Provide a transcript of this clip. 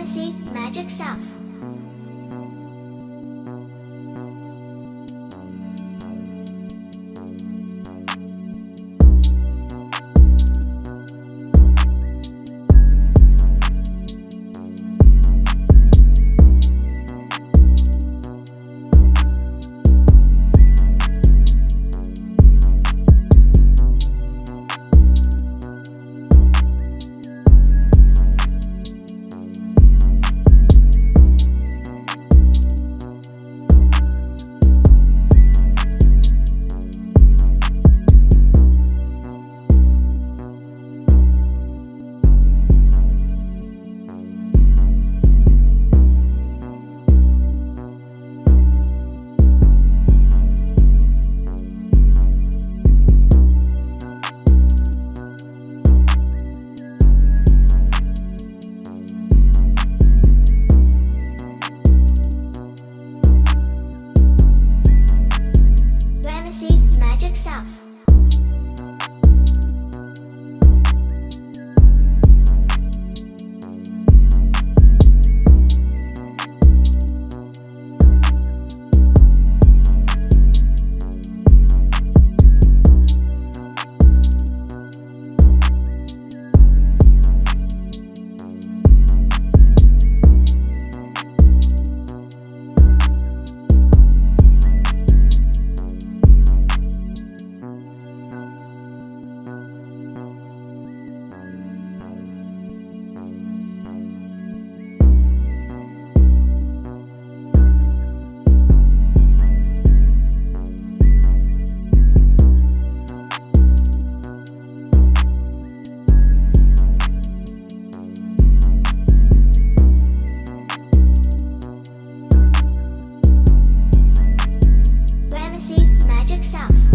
privacy, magic sauce. House. house.